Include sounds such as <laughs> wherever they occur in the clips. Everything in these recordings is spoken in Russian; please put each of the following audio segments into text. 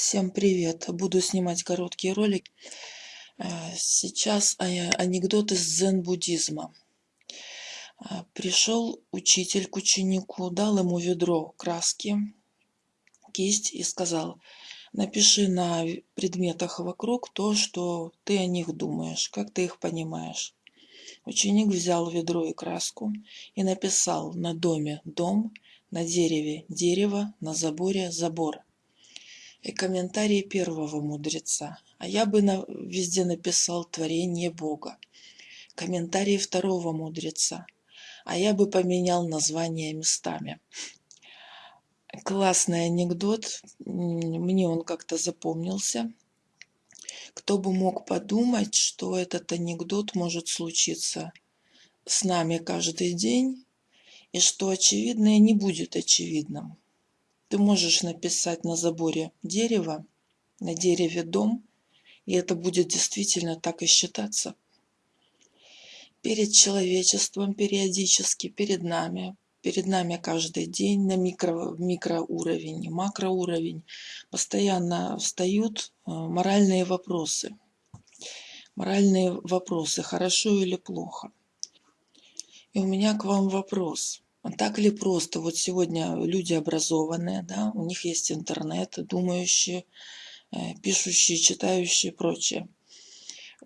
Всем привет! Буду снимать короткий ролик. Э, сейчас анекдот из дзен-буддизма. Э, Пришел учитель к ученику, дал ему ведро краски, кисть и сказал, напиши на предметах вокруг то, что ты о них думаешь, как ты их понимаешь. Ученик взял ведро и краску и написал на доме «дом», на дереве «дерево», на заборе «забор» и комментарии первого мудреца. А я бы на, везде написал творение Бога. Комментарии второго мудреца. А я бы поменял названия местами. Классный анекдот. Мне он как-то запомнился. Кто бы мог подумать, что этот анекдот может случиться с нами каждый день, и что очевидное не будет очевидным. Ты можешь написать на заборе дерево, на дереве дом, и это будет действительно так и считаться. Перед человечеством периодически, перед нами, перед нами каждый день на микро, микроуровень и макроуровень постоянно встают э, моральные вопросы. Моральные вопросы, хорошо или плохо. И у меня к вам вопрос. А так ли просто? Вот сегодня люди образованные, да, у них есть интернет, думающие, э, пишущие, читающие и прочее.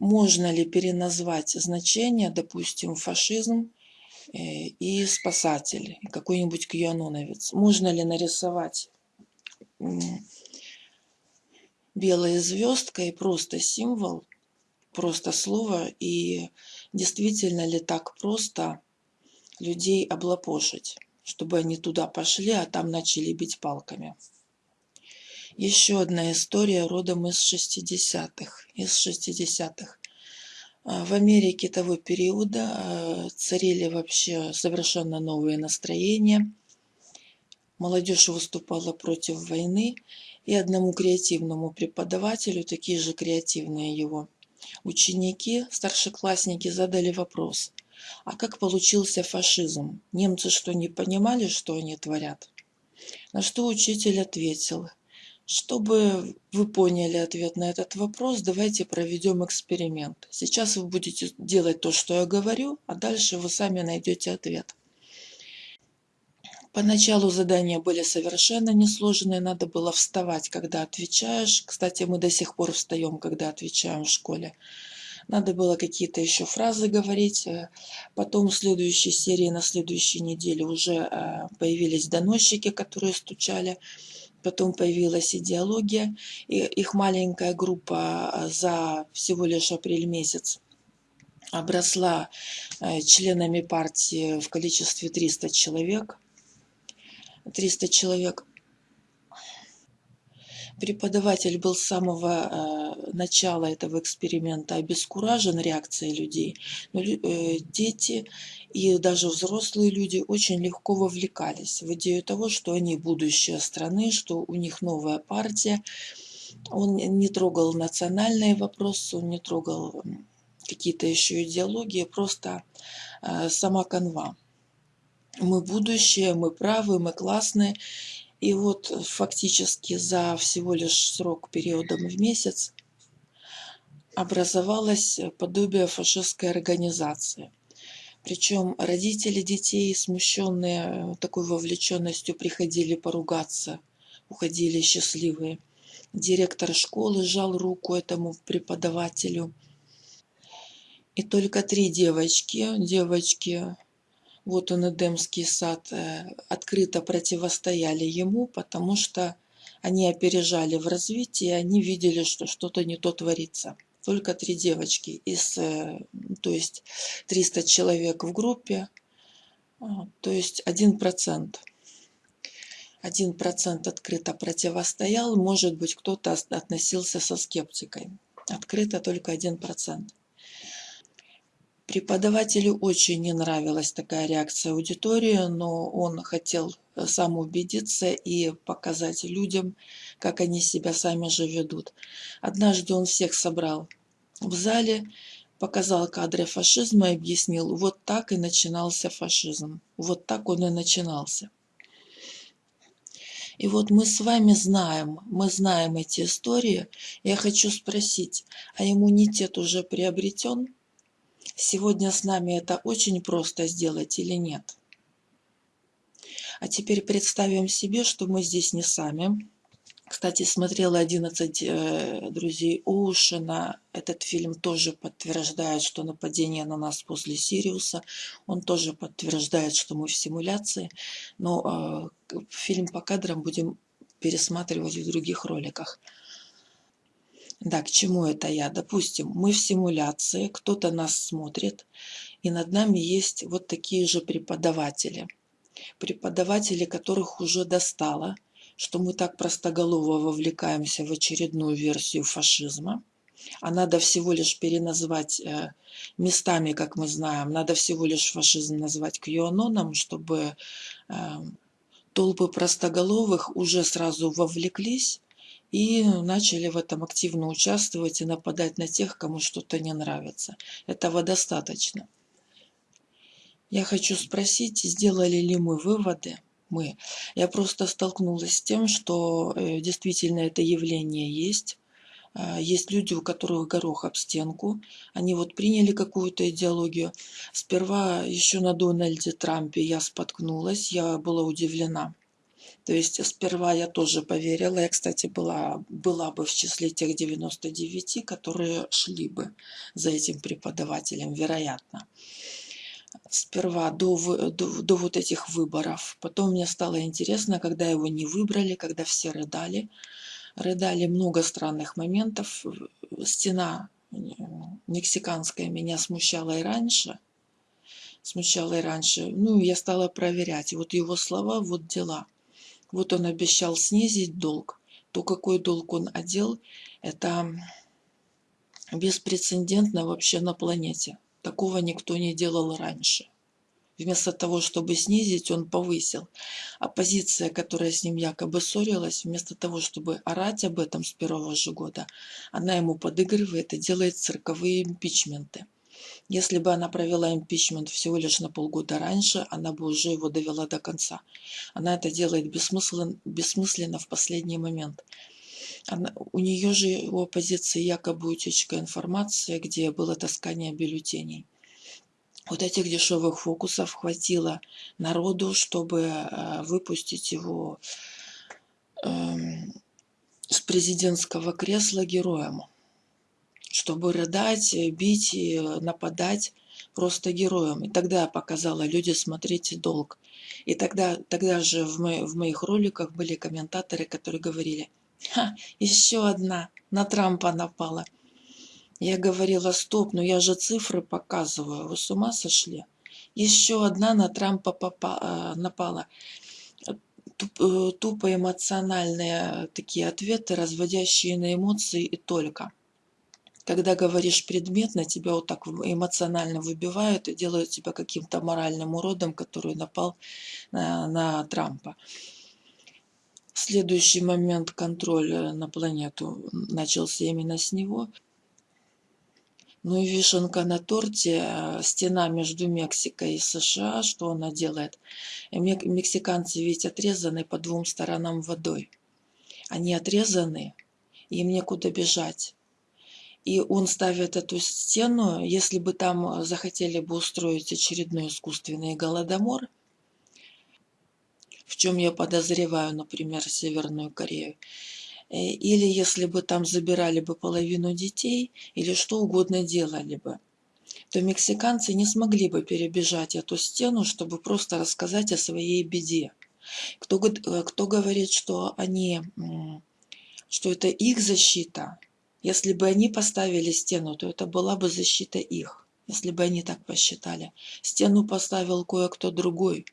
Можно ли переназвать значение, допустим, фашизм э, и спасатель, какой-нибудь кьяноновец? Можно ли нарисовать белая звездка и просто символ, просто слово, и действительно ли так просто людей облапошить, чтобы они туда пошли, а там начали бить палками. Еще одна история родом из 60-х. Из 60-х. А, в Америке того периода а, царили вообще совершенно новые настроения. Молодежь выступала против войны, и одному креативному преподавателю, такие же креативные его ученики, старшеклассники, задали вопрос, а как получился фашизм? Немцы что, не понимали, что они творят? На что учитель ответил, чтобы вы поняли ответ на этот вопрос, давайте проведем эксперимент. Сейчас вы будете делать то, что я говорю, а дальше вы сами найдете ответ. Поначалу задания были совершенно несложные, надо было вставать, когда отвечаешь. Кстати, мы до сих пор встаем, когда отвечаем в школе. Надо было какие-то еще фразы говорить. Э, потом в следующей серии, на следующей неделе уже э, появились доносчики, которые стучали. Потом появилась идеология. И их маленькая группа э, за всего лишь апрель месяц обросла членами партии в количестве 300 человек. 300 человек преподаватель был с самого э, начала этого эксперимента обескуражен реакцией людей, но э, дети и даже взрослые люди очень легко вовлекались в идею того, что они будущее страны, что у них новая партия. Он не трогал национальные вопросы, он не трогал какие-то еще идеологии, просто э, сама канва. Мы будущее, мы правы, мы классные. И вот фактически за всего лишь срок периодом в месяц образовалась подобие фашистской организации. Причем родители детей, смущенные такой вовлеченностью, приходили поругаться, уходили счастливые. Директор школы сжал руку этому преподавателю. И только три девочки, девочки вот он Эдемский сад, э, открыто противостояли ему, потому что они опережали в развитии, они видели, что что-то не то творится. Только три девочки из, э, то есть 300 человек в группе, а, то есть один процент. Один процент открыто противостоял, может быть, кто-то относился со скептикой. Открыто только один процент. Преподавателю очень не нравилась такая реакция аудитории, но он хотел э, сам убедиться и показать людям, как они себя сами же ведут. Однажды он всех собрал в зале, показал кадры фашизма и объяснил, вот так и начинался фашизм, вот так он и начинался. И вот мы с вами знаем, мы знаем эти истории. Я хочу спросить, а иммунитет уже приобретен? Сегодня с нами это очень просто сделать или нет? А теперь представим себе, что мы здесь не сами. Кстати, смотрела 11 э, друзей Оушена. Этот фильм тоже подтверждает, что нападение на нас после Сириуса. Он тоже подтверждает, что мы в симуляции. Но э, фильм по кадрам будем пересматривать в других роликах. Да, к чему это я? Допустим, мы в симуляции, кто-то нас смотрит, и над нами есть вот такие же преподаватели. Преподаватели, которых уже достало, что мы так простоголово вовлекаемся в очередную версию фашизма, а надо всего лишь переназвать э, местами, как мы знаем, надо всего лишь фашизм назвать кьюаноном, чтобы э, толпы простоголовых уже сразу вовлеклись и начали в этом активно участвовать и нападать на тех, кому что-то не нравится. Этого достаточно. Я хочу спросить, сделали ли мы выводы, мы. Я просто столкнулась с тем, что э, действительно это явление есть. А, есть люди, у которых горох об стенку. Они вот приняли какую-то идеологию. Сперва еще на Дональде Трампе я споткнулась, я была удивлена. То есть сперва я тоже поверила. Я, кстати, была, была бы в числе тех 99, которые шли бы за этим преподавателем, вероятно. Сперва до, до, до вот этих выборов. Потом мне стало интересно, когда его не выбрали, когда все рыдали. Рыдали много странных моментов. Стена э, мексиканская меня смущала и раньше. Смущала и раньше. Ну, я стала проверять. Вот его слова, вот дела. Вот он обещал снизить долг. То, какой долг он одел, это беспрецедентно вообще на планете. Такого никто не делал раньше. Вместо того, чтобы снизить, он повысил. Оппозиция, которая с ним якобы ссорилась, вместо того, чтобы орать об этом с первого же года, она ему подыгрывает и делает цирковые импичменты. Если бы она провела импичмент всего лишь на полгода раньше, она бы уже его довела до конца. Она это делает бессмысленно, бессмысленно в последний момент. Она, у нее же у оппозиции якобы утечка информации, где было таскание бюллетеней. Вот этих дешевых фокусов хватило народу, чтобы э, выпустить его э, с президентского кресла героем чтобы рыдать, э, бить и нападать просто героем. И тогда я показала, люди, смотрите долг. И тогда, тогда же в, мо в моих роликах были комментаторы, которые говорили, Ха, еще одна, на Трампа напала. Я говорила, стоп, ну я же цифры показываю, вы с ума сошли? Еще одна на Трампа э, напала. Э, тупо эмоциональные такие ответы, разводящие на эмоции и только когда говоришь предметно, тебя вот так эмоционально выбивают и делают тебя каким-то моральным уродом, который напал на, на Трампа. Следующий момент контроля на планету начался именно с него. Ну и вишенка на торте, э, стена между Мексикой и США, что она делает? Мексиканцы ведь отрезаны по двум сторонам водой. Они отрезаны, им некуда бежать и он ставит эту стену, если бы там захотели бы устроить очередной искусственный голодомор, в чем я подозреваю, например, Северную Корею, э, или если бы там забирали бы половину детей, или что угодно делали бы, то мексиканцы не смогли бы перебежать эту стену, чтобы просто рассказать о своей беде. Кто, э, кто говорит, что они, что это их защита, если бы они поставили стену, то это была бы защита их, если бы они так посчитали. Стену поставил кое-кто другой.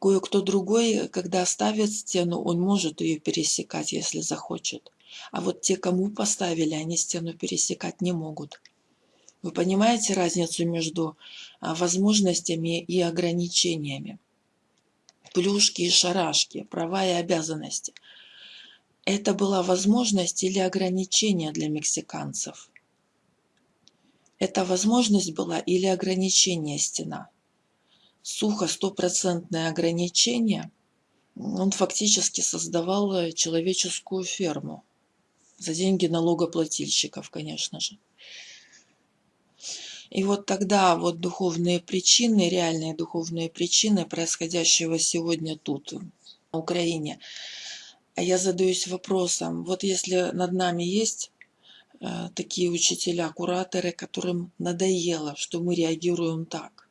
Кое-кто другой, когда ставит стену, он может ее пересекать, если захочет. А вот те, кому поставили, они стену пересекать не могут. Вы понимаете разницу между а, возможностями и ограничениями? Плюшки и шарашки, права и обязанности – это была возможность или ограничение для мексиканцев? Это возможность была или ограничение стена? Сухо стопроцентное ограничение, он фактически создавал э, человеческую ферму. За деньги налогоплательщиков, конечно же. И вот тогда вот духовные причины, реальные духовные причины происходящего сегодня тут, на Украине, я задаюсь вопросом, вот если над нами есть э, такие учителя, кураторы, которым надоело, что мы реагируем так,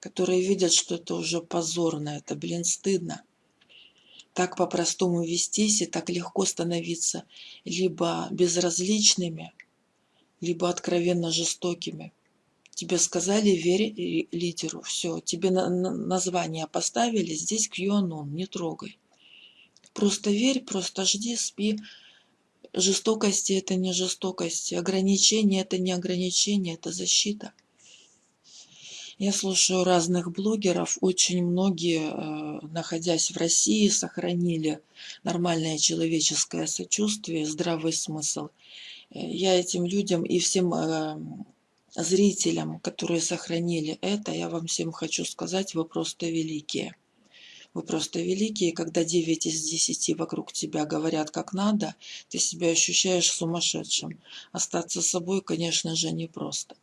которые видят, что это уже позорно, это, блин, стыдно, так по-простому вестись и так легко становиться либо безразличными, либо откровенно жестокими. Тебе сказали, верь лидеру, все, тебе на название поставили, здесь QAnon, не трогай. Просто верь, просто жди, спи. Жестокости это не жестокости, ограничения это не ограничения, это защита. Я слушаю разных блогеров, очень многие, э, находясь в России, сохранили нормальное человеческое сочувствие, здравый смысл. Э, я этим людям и всем э, зрителям, которые сохранили это, я вам всем хочу сказать, вы просто великие. Вы просто великие, когда 9 из 10 вокруг тебя говорят как надо, ты себя ощущаешь сумасшедшим. Остаться собой, конечно же, непросто.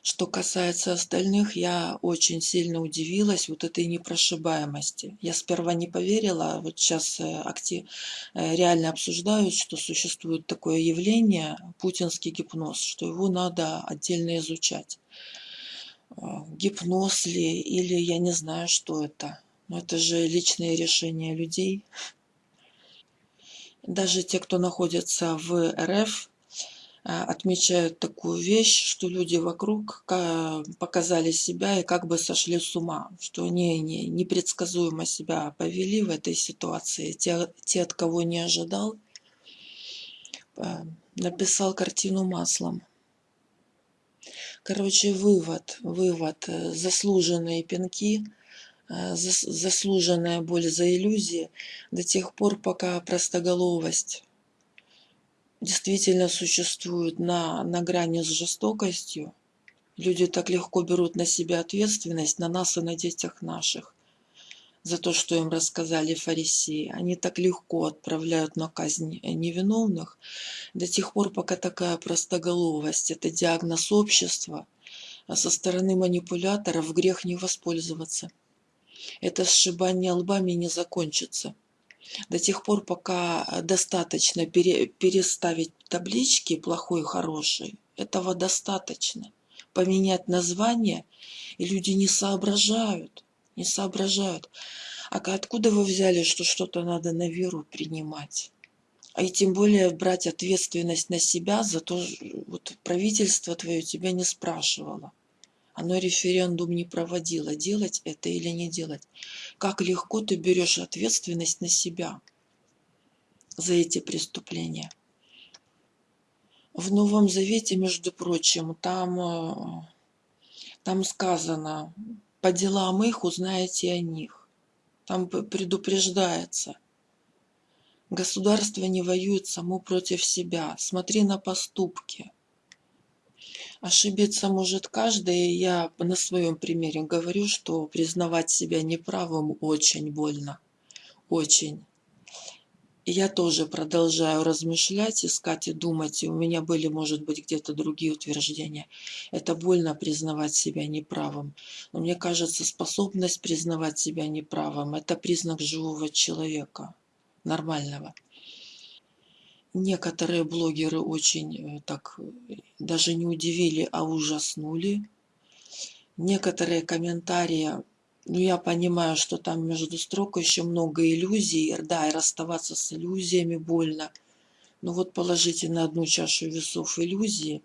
Что касается остальных, я очень сильно удивилась вот этой непрошибаемости. Я сперва не поверила, а вот сейчас э, актив, э, реально обсуждают, что существует такое явление, путинский гипноз, что его надо отдельно изучать. Э, гипноз ли, или я не знаю, что это. Но это же личные решения людей. Даже те, кто находится в РФ, а, отмечают такую вещь, что люди вокруг показали себя и как бы сошли с ума, что они не, непредсказуемо себя повели в этой ситуации. Те, те, от кого не ожидал, а, написал картину маслом. Короче, вывод, вывод, э, заслуженные пинки, э, заслуженная боль за иллюзии до тех пор, пока простоголовость действительно существует на, на грани с жестокостью. Люди так легко берут на себя ответственность, на нас и на детях наших, за то, что им рассказали фарисеи. Они так легко отправляют на казнь невиновных до тех пор, пока такая простоголовость, это диагноз общества, а со стороны манипуляторов грех не воспользоваться. Это сшибание лбами не закончится до тех пор, пока э, достаточно пере, переставить таблички плохой и хороший, этого достаточно. Поменять название, и люди не соображают, не соображают. А откуда вы взяли, что что-то надо на веру принимать? А и тем более брать ответственность на себя за то, вот правительство твое тебя не спрашивало. Оно референдум не проводило, делать это или не делать. Как легко ты берешь ответственность на себя за эти преступления. В Новом Завете, между прочим, там, э, там сказано, по делам их узнаете о них. Там предупреждается. Государство не воюет само против себя. Смотри на поступки. Ошибиться может каждый, я на своем примере говорю, что признавать себя неправым очень больно, очень. И я тоже продолжаю размышлять, искать и думать, и у меня были, может быть, где-то другие утверждения. Это больно признавать себя неправым. Но мне кажется, способность признавать себя неправым – это признак живого человека, нормального некоторые блогеры очень э, так э, даже не удивили, а ужаснули. Некоторые комментарии, ну я понимаю, что там между строк еще много иллюзий, да, и расставаться с иллюзиями больно. Но вот положите на одну чашу весов иллюзии,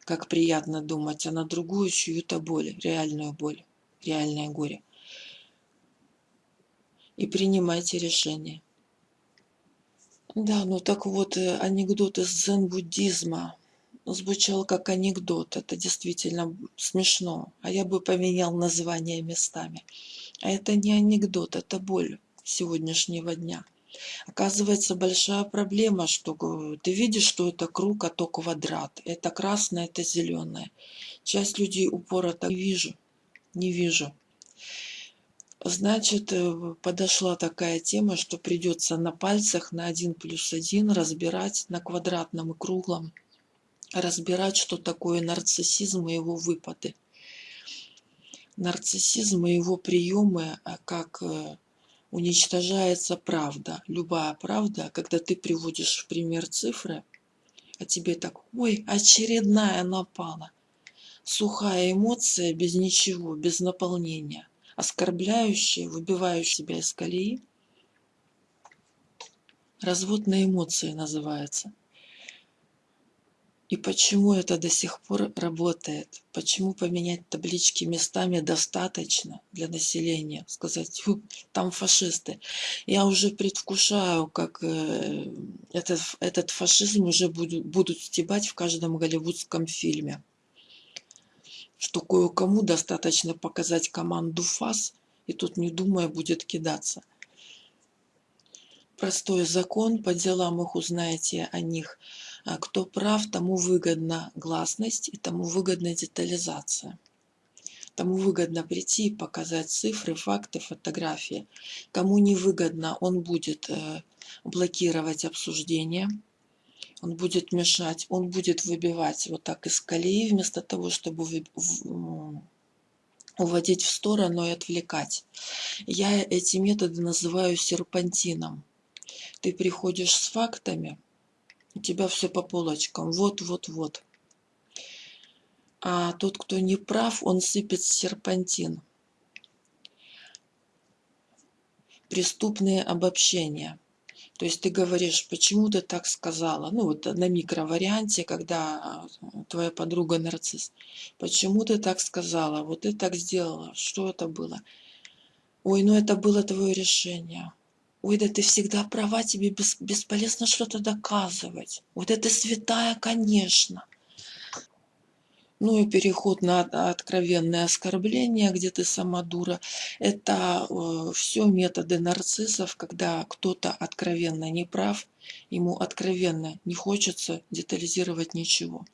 как приятно думать, а на другую чью-то боль, реальную боль, реальное горе. И принимайте решение. Да, ну так вот, э, анекдот из дзен-буддизма звучал как анекдот. Это действительно смешно. А я бы поменял название местами. А это не анекдот, это боль сегодняшнего дня. Оказывается, большая проблема, что ты видишь, что это круг, а то квадрат. Это красное, это зеленое. Часть людей упора так не вижу, не вижу. Значит, э, подошла такая тема, что придется на пальцах на один плюс один разбирать на квадратном и круглом, разбирать, что такое нарциссизм и его выпады. Нарциссизм и его приемы, а как э, уничтожается правда, любая правда, когда ты приводишь в пример цифры, а тебе так, ой, очередная напала. Сухая эмоция без ничего, без наполнения – оскорбляющие, выбивающие себя из колеи. Развод на эмоции называется. И почему это до сих пор работает? Почему поменять таблички местами достаточно для населения? Сказать, там фашисты. Я уже предвкушаю, как э, этот, этот фашизм уже будут, будут стебать в каждом голливудском фильме что кое-кому достаточно показать команду ФАС, и тут, не думая, будет кидаться. Простой закон, по делам их узнаете о них. А кто прав, тому выгодна гласность и тому выгодна детализация. Тому выгодно прийти и показать цифры, факты, фотографии. Кому не выгодно, он будет э, блокировать обсуждение – он будет мешать, он будет выбивать вот так из колеи, вместо того, чтобы уводить в сторону и отвлекать. Я эти методы называю серпантином. Ты приходишь с фактами, у тебя все по полочкам, вот, вот, вот. А тот, кто не прав, он сыпет серпантин. Преступные обобщения – то есть ты говоришь, почему ты так сказала? Ну вот на микроварианте, когда а, твоя подруга нарцисс. Почему ты так сказала? Вот ты так сделала. Что это было? Ой, ну это было твое решение. Ой, да ты всегда права, тебе бесполезно что-то доказывать. Вот это святая, конечно. Ну и переход на откровенное оскорбление, где ты сама дура. Это э, все методы нарциссов, когда кто-то откровенно не прав, ему откровенно не хочется детализировать ничего.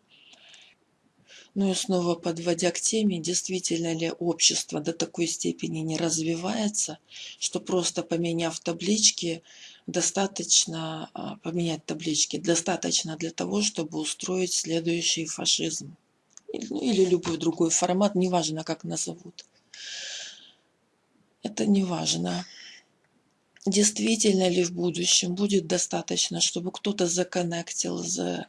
Ну и снова подводя к теме, действительно ли общество до такой степени не развивается, что просто поменяв таблички, достаточно а, поменять таблички, достаточно для того, чтобы устроить следующий фашизм. Ну, или любой другой формат, неважно, как назовут. Это не важно. Действительно ли в будущем будет достаточно, чтобы кто-то законнектил, за,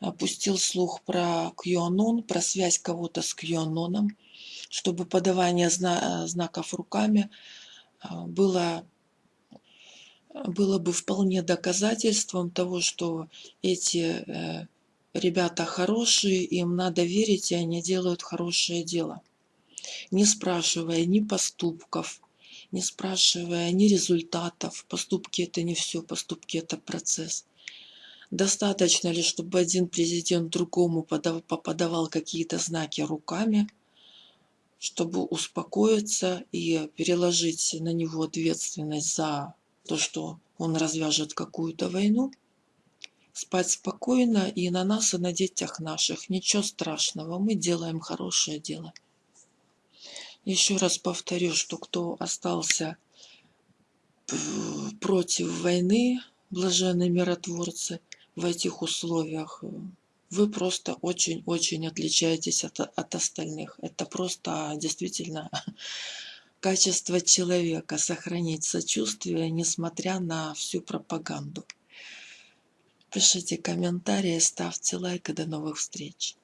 опустил слух про QAnon, про связь кого-то с QAnon, чтобы подавание зна знаков руками а, было было бы вполне доказательством того, что эти э, ребята хорошие, им надо верить, и они делают хорошее дело. Не спрашивая ни поступков, не спрашивая ни результатов. Поступки это не все, поступки это процесс. Достаточно ли, чтобы один президент другому подавал какие-то знаки руками, чтобы успокоиться и переложить на него ответственность за то, что он развяжет какую-то войну – спать спокойно и на нас, и на детях наших. Ничего страшного, мы делаем хорошее дело. Еще раз повторю, что кто остался против войны, блаженные миротворцы, в этих условиях, вы просто очень-очень отличаетесь от, от остальных. Это просто действительно <laughs> качество человека, сохранить сочувствие, несмотря на всю пропаганду. Пишите комментарии, ставьте лайк и до новых встреч.